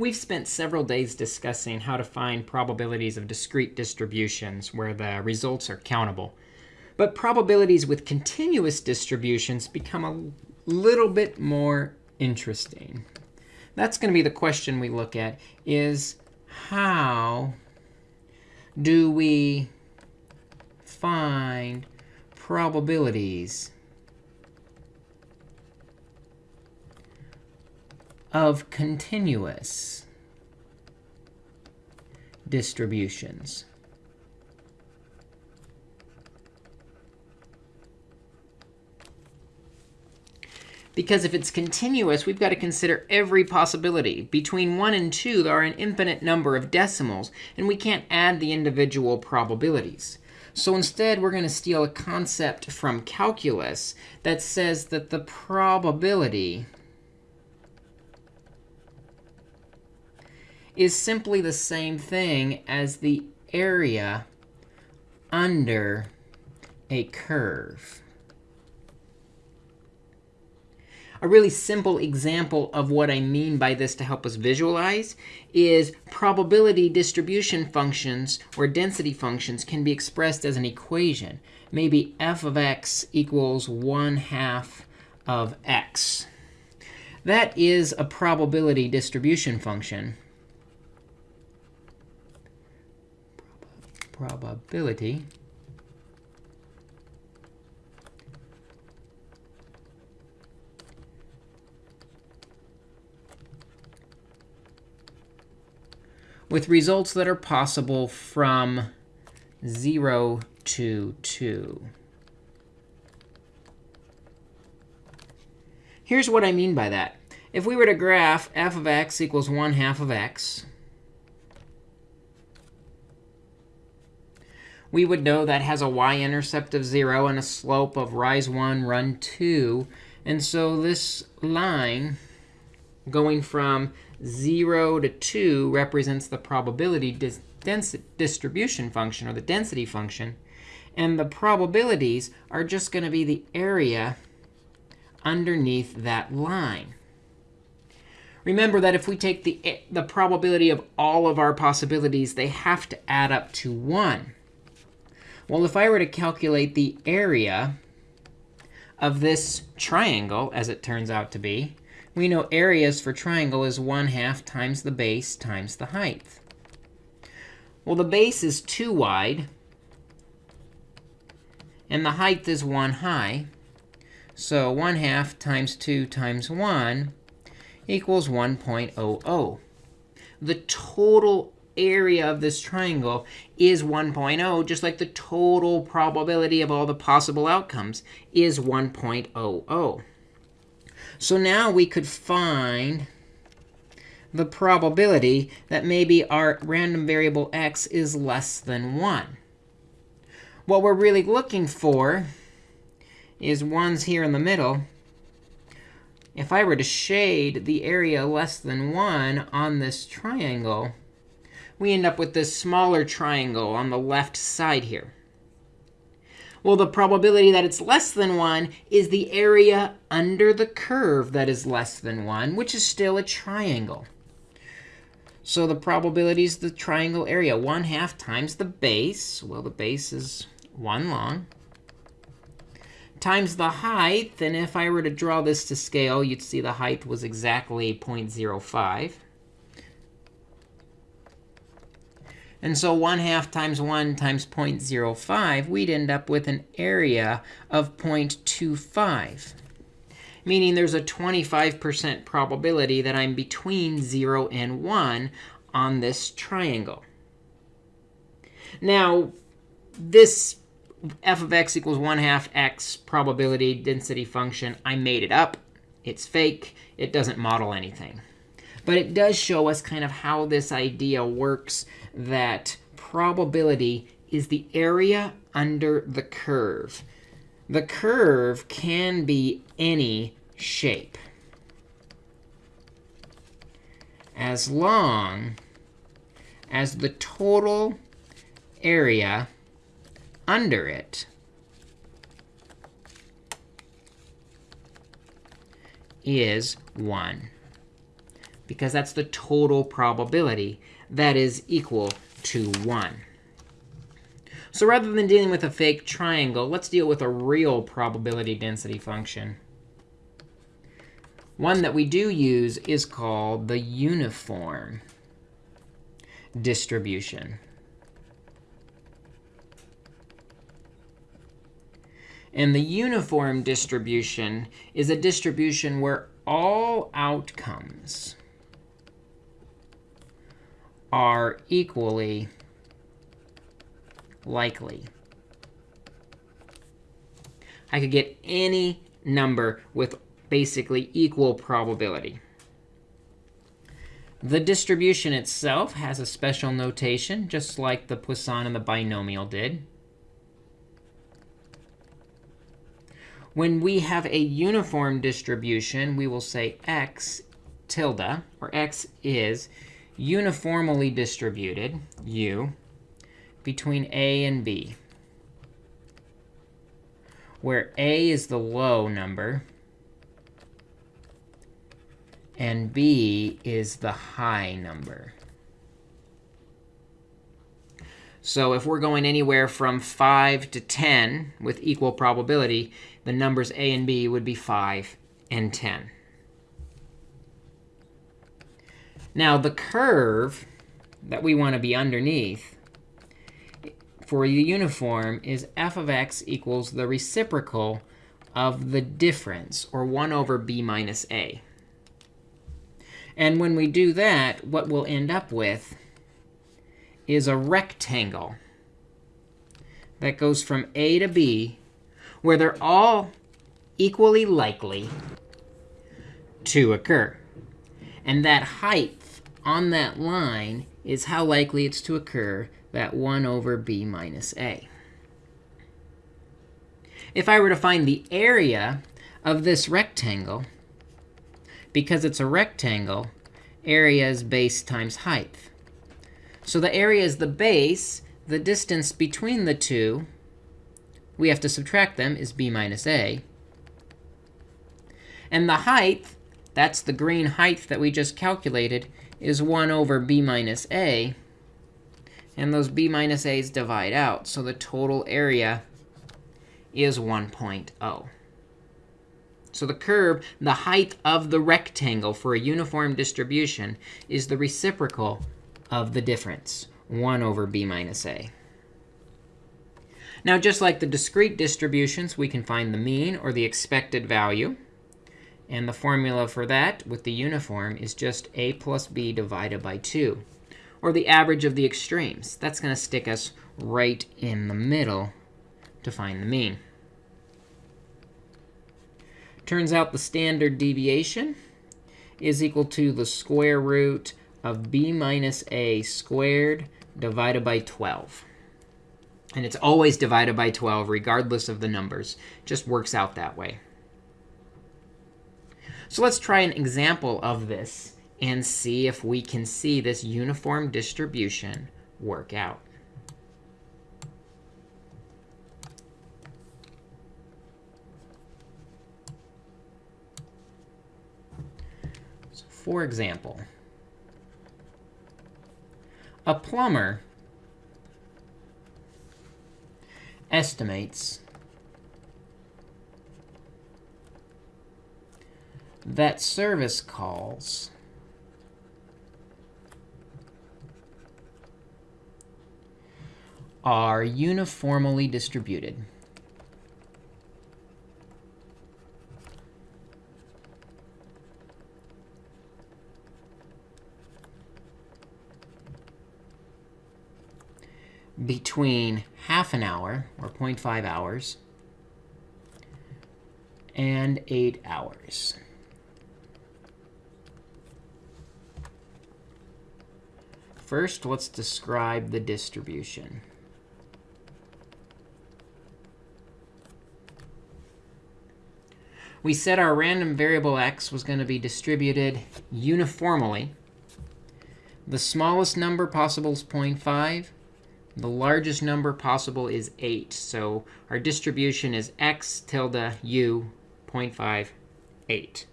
We've spent several days discussing how to find probabilities of discrete distributions where the results are countable. But probabilities with continuous distributions become a little bit more interesting. That's going to be the question we look at is how do we find probabilities of continuous distributions. Because if it's continuous, we've got to consider every possibility. Between 1 and 2, there are an infinite number of decimals, and we can't add the individual probabilities. So instead, we're going to steal a concept from calculus that says that the probability is simply the same thing as the area under a curve. A really simple example of what I mean by this to help us visualize is probability distribution functions or density functions can be expressed as an equation. Maybe f of x equals 1 half of x. That is a probability distribution function. Probability with results that are possible from 0 to 2. Here's what I mean by that. If we were to graph f of x equals 1 half of x, we would know that has a y-intercept of 0 and a slope of rise 1, run 2. And so this line going from 0 to 2 represents the probability dis distribution function, or the density function. And the probabilities are just going to be the area underneath that line. Remember that if we take the, the probability of all of our possibilities, they have to add up to 1. Well, if I were to calculate the area of this triangle, as it turns out to be, we know areas for triangle is 1 half times the base times the height. Well, the base is 2 wide, and the height is 1 high. So 1 half times 2 times 1 equals 1.00. The total area of this triangle is 1.0, just like the total probability of all the possible outcomes is 1.00. So now we could find the probability that maybe our random variable x is less than 1. What we're really looking for is 1's here in the middle. If I were to shade the area less than 1 on this triangle, we end up with this smaller triangle on the left side here. Well, the probability that it's less than 1 is the area under the curve that is less than 1, which is still a triangle. So the probability is the triangle area, 1 half times the base. Well, the base is 1 long. Times the height. And if I were to draw this to scale, you'd see the height was exactly 0.05. And so 1 half times 1 times 0.05, we'd end up with an area of 0.25, meaning there's a 25% probability that I'm between 0 and 1 on this triangle. Now, this f of x equals 1 half x probability density function, I made it up. It's fake. It doesn't model anything. But it does show us kind of how this idea works that probability is the area under the curve. The curve can be any shape as long as the total area under it is 1 because that's the total probability that is equal to 1. So rather than dealing with a fake triangle, let's deal with a real probability density function. One that we do use is called the uniform distribution. And the uniform distribution is a distribution where all outcomes are equally likely. I could get any number with basically equal probability. The distribution itself has a special notation, just like the Poisson and the binomial did. When we have a uniform distribution, we will say x tilde, or x is uniformly distributed, u, between a and b, where a is the low number and b is the high number. So if we're going anywhere from 5 to 10 with equal probability, the numbers a and b would be 5 and 10. Now, the curve that we want to be underneath for the uniform is f of x equals the reciprocal of the difference, or 1 over b minus a. And when we do that, what we'll end up with is a rectangle that goes from a to b, where they're all equally likely to occur. And that height on that line is how likely it's to occur that 1 over b minus a. If I were to find the area of this rectangle, because it's a rectangle, area is base times height. So the area is the base. The distance between the two, we have to subtract them, is b minus a. And the height, that's the green height that we just calculated, is 1 over b minus a. And those b minus a's divide out. So the total area is 1.0. So the curve, the height of the rectangle for a uniform distribution is the reciprocal of the difference, 1 over b minus a. Now, just like the discrete distributions, we can find the mean or the expected value. And the formula for that with the uniform is just a plus b divided by 2, or the average of the extremes. That's going to stick us right in the middle to find the mean. Turns out the standard deviation is equal to the square root of b minus a squared divided by 12. And it's always divided by 12, regardless of the numbers. just works out that way. So let's try an example of this and see if we can see this uniform distribution work out. So for example, a plumber estimates that service calls are uniformly distributed. between half an hour, or 0.5 hours, and 8 hours. First, let's describe the distribution. We said our random variable x was going to be distributed uniformly. The smallest number possible is 0.5. The largest number possible is 8. So our distribution is x tilde u 0.5, 8.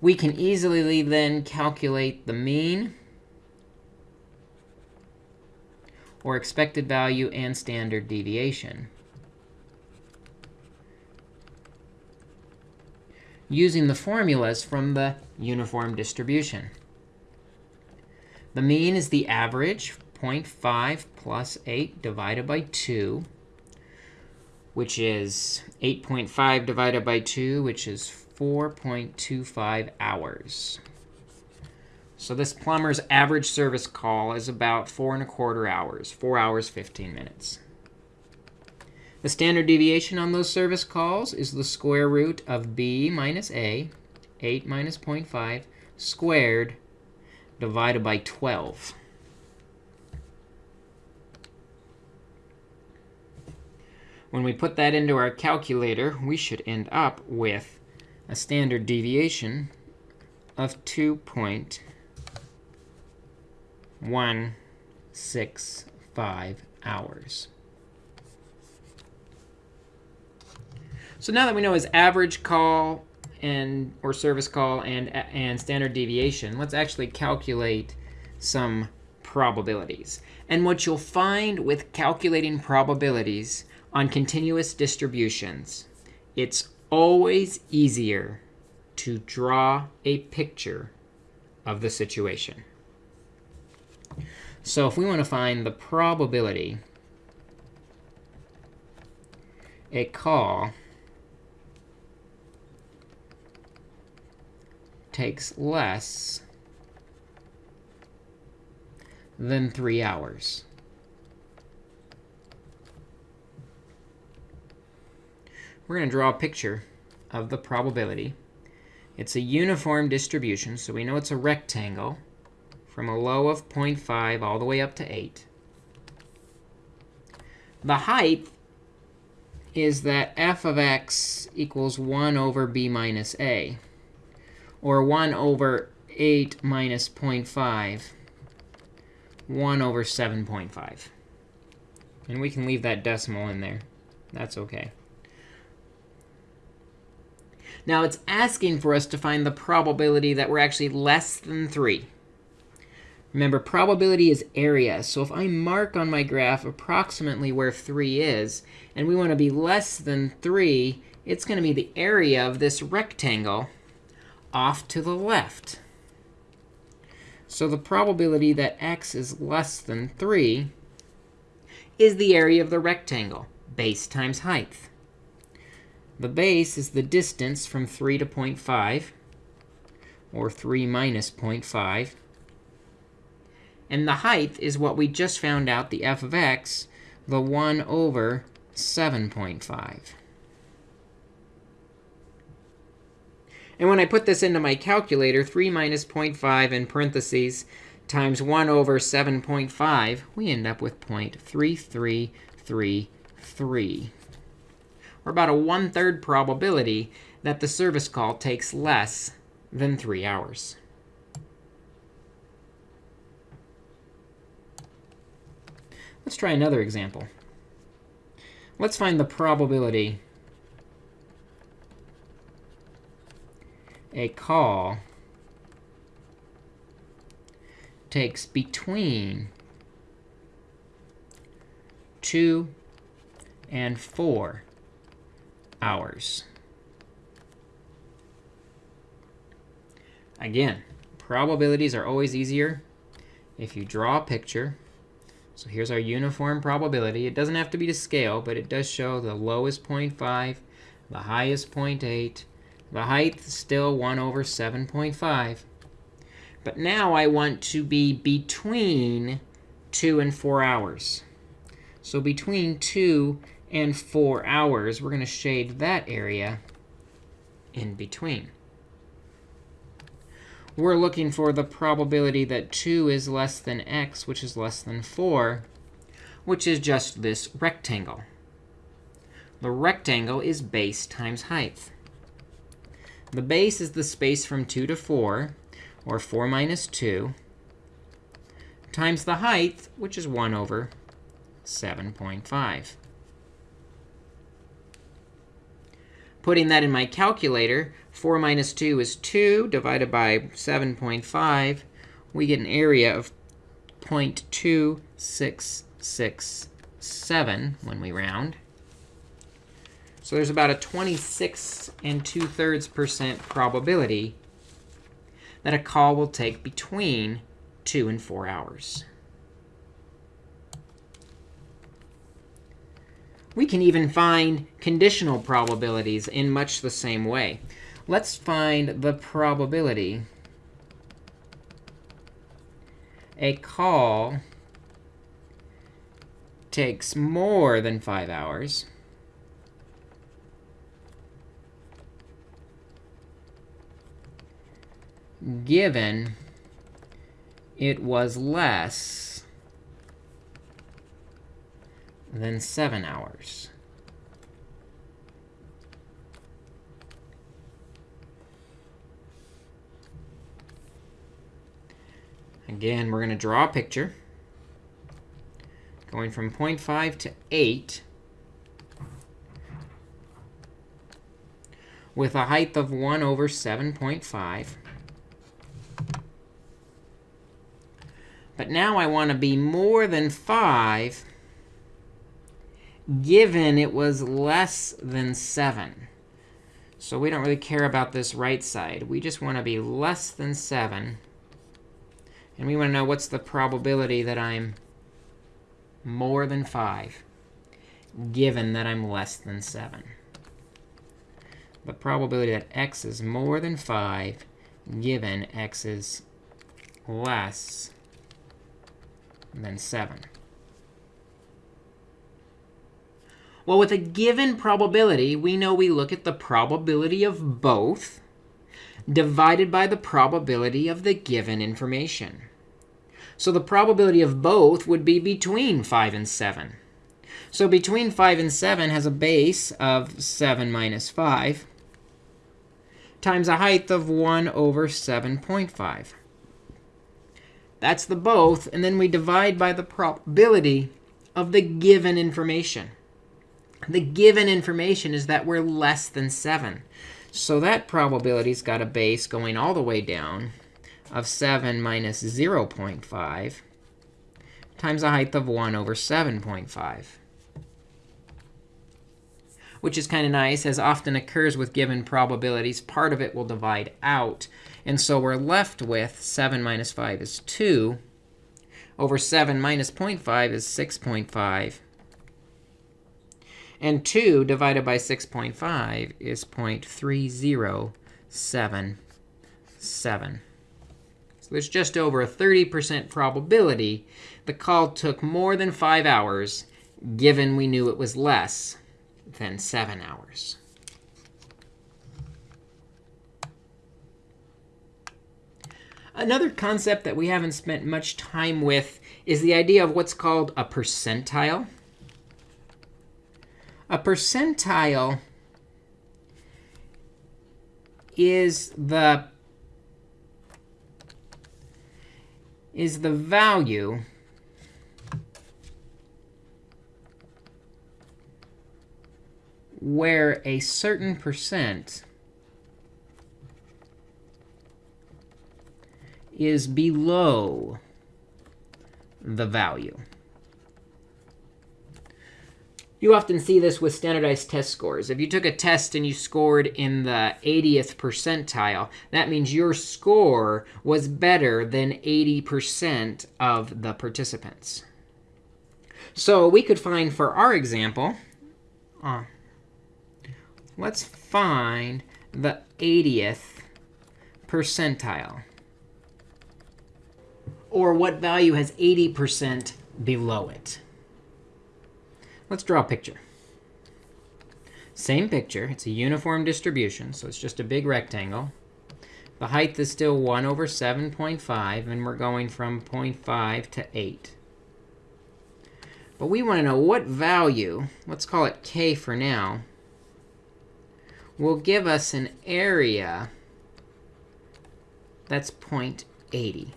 We can easily then calculate the mean or expected value and standard deviation. using the formulas from the uniform distribution. The mean is the average, 0.5 plus 8 divided by 2, which is 8.5 divided by 2, which is 4.25 hours. So this plumber's average service call is about 4 and a quarter hours, 4 hours, 15 minutes. The standard deviation on those service calls is the square root of b minus a, 8 minus 0.5, squared divided by 12. When we put that into our calculator, we should end up with a standard deviation of 2.165 hours. So now that we know his average call and or service call and, and standard deviation, let's actually calculate some probabilities. And what you'll find with calculating probabilities on continuous distributions, it's always easier to draw a picture of the situation. So if we want to find the probability a call takes less than 3 hours. We're going to draw a picture of the probability. It's a uniform distribution, so we know it's a rectangle from a low of 0.5 all the way up to 8. The height is that f of x equals 1 over b minus a or 1 over 8 minus 0.5, 1 over 7.5. And we can leave that decimal in there. That's OK. Now, it's asking for us to find the probability that we're actually less than 3. Remember, probability is area. So if I mark on my graph approximately where 3 is, and we want to be less than 3, it's going to be the area of this rectangle off to the left. So the probability that x is less than 3 is the area of the rectangle, base times height. The base is the distance from 3 to 0.5, or 3 minus 0.5. And the height is what we just found out, the f of x, the 1 over 7.5. And when I put this into my calculator, 3 minus 0.5 in parentheses times 1 over 7.5, we end up with 0.3333. Or about a one-third probability that the service call takes less than 3 hours. Let's try another example. Let's find the probability a call takes between 2 and 4 hours. Again, probabilities are always easier if you draw a picture. So here's our uniform probability. It doesn't have to be to scale, but it does show the lowest 0.5, the highest 0.8, the height is still 1 over 7.5. But now I want to be between 2 and 4 hours. So between 2 and 4 hours, we're going to shade that area in between. We're looking for the probability that 2 is less than x, which is less than 4, which is just this rectangle. The rectangle is base times height. The base is the space from 2 to 4, or 4 minus 2, times the height, which is 1 over 7.5. Putting that in my calculator, 4 minus 2 is 2 divided by 7.5. We get an area of 0.2667 when we round. So there's about a 26 and 2 thirds percent probability that a call will take between 2 and 4 hours. We can even find conditional probabilities in much the same way. Let's find the probability a call takes more than 5 hours. given it was less than 7 hours. Again, we're going to draw a picture going from 0.5 to 8 with a height of 1 over 7.5. But now I want to be more than 5 given it was less than 7. So we don't really care about this right side. We just want to be less than 7 and we want to know what's the probability that I'm more than 5, given that I'm less than 7. The probability that x is more than 5, given x is less than 7. Well, with a given probability, we know we look at the probability of both divided by the probability of the given information. So the probability of both would be between 5 and 7. So between 5 and 7 has a base of 7 minus 5 times a height of 1 over 7.5. That's the both. And then we divide by the probability of the given information. The given information is that we're less than 7. So that probability's got a base going all the way down of 7 minus 0.5 times a height of 1 over 7.5, which is kind of nice. As often occurs with given probabilities, part of it will divide out. And so we're left with 7 minus 5 is 2 over 7 minus 0.5 is 6.5. And 2 divided by 6.5 is 0.3077 So there's just over a 30% probability the call took more than 5 hours, given we knew it was less than 7 hours. Another concept that we haven't spent much time with is the idea of what's called a percentile. A percentile is the is the value where a certain percent is below the value. You often see this with standardized test scores. If you took a test and you scored in the 80th percentile, that means your score was better than 80% of the participants. So we could find, for our example, uh, let's find the 80th percentile. Or what value has 80% below it. Let's draw a picture. Same picture. It's a uniform distribution, so it's just a big rectangle. The height is still 1 over 7.5, and we're going from 0.5 to 8. But we want to know what value, let's call it k for now, will give us an area that's 0.80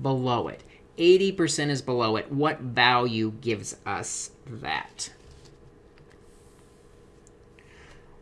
below it. 80% is below it. What value gives us that?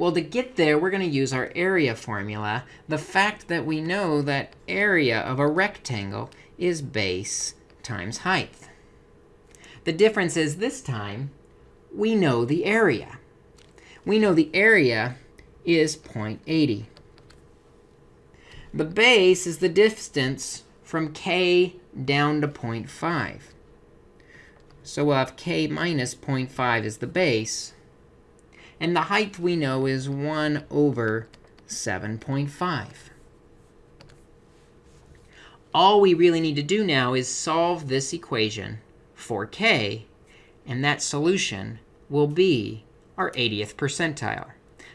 Well, to get there, we're going to use our area formula. The fact that we know that area of a rectangle is base times height. The difference is this time, we know the area. We know the area is 0.80. The base is the distance from k down to 0.5. So we'll have k minus 0.5 is the base. And the height we know is 1 over 7.5. All we really need to do now is solve this equation for k. And that solution will be our 80th percentile,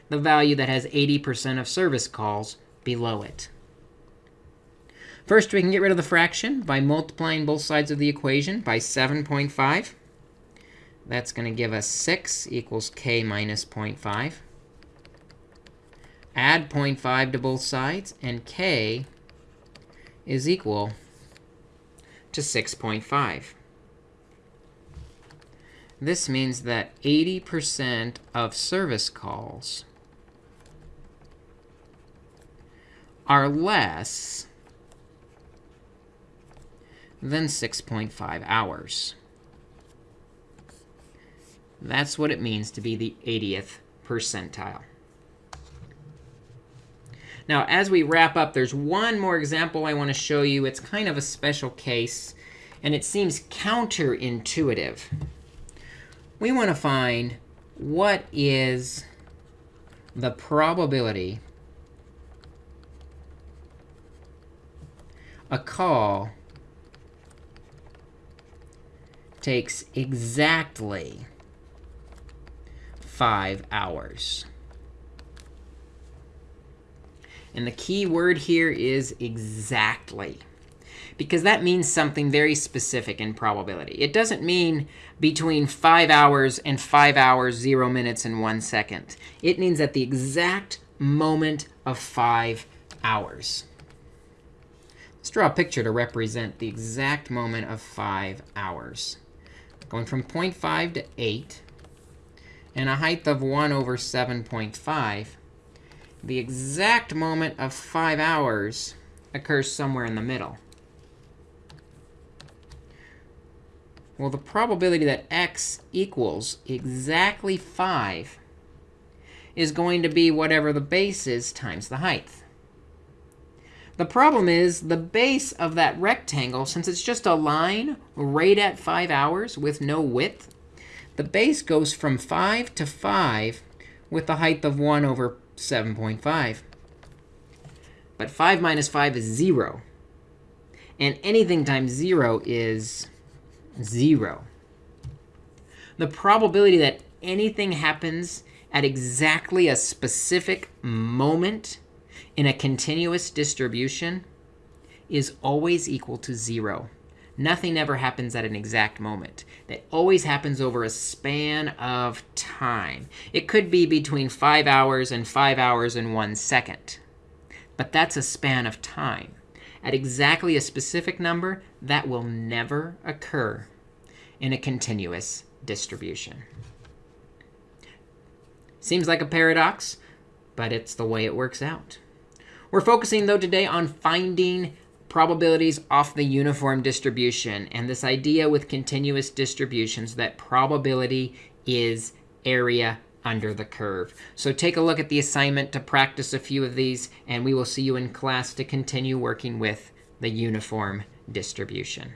the value that has 80% of service calls below it. First, we can get rid of the fraction by multiplying both sides of the equation by 7.5. That's going to give us 6 equals k minus 0.5. Add 0.5 to both sides, and k is equal to 6.5. This means that 80% of service calls are less than 6.5 hours. That's what it means to be the 80th percentile. Now, as we wrap up, there's one more example I want to show you. It's kind of a special case, and it seems counterintuitive. We want to find what is the probability a call takes exactly 5 hours. And the key word here is exactly, because that means something very specific in probability. It doesn't mean between 5 hours and 5 hours, 0 minutes, and 1 second. It means at the exact moment of 5 hours. Let's draw a picture to represent the exact moment of 5 hours going from 0.5 to 8, and a height of 1 over 7.5, the exact moment of 5 hours occurs somewhere in the middle. Well, the probability that x equals exactly 5 is going to be whatever the base is times the height. The problem is the base of that rectangle, since it's just a line right at 5 hours with no width, the base goes from 5 to 5 with the height of 1 over 7.5. But 5 minus 5 is 0. And anything times 0 is 0. The probability that anything happens at exactly a specific moment in a continuous distribution is always equal to 0. Nothing ever happens at an exact moment. That always happens over a span of time. It could be between 5 hours and 5 hours and 1 second. But that's a span of time. At exactly a specific number, that will never occur in a continuous distribution. Seems like a paradox, but it's the way it works out. We're focusing, though, today on finding probabilities off the uniform distribution and this idea with continuous distributions that probability is area under the curve. So take a look at the assignment to practice a few of these, and we will see you in class to continue working with the uniform distribution.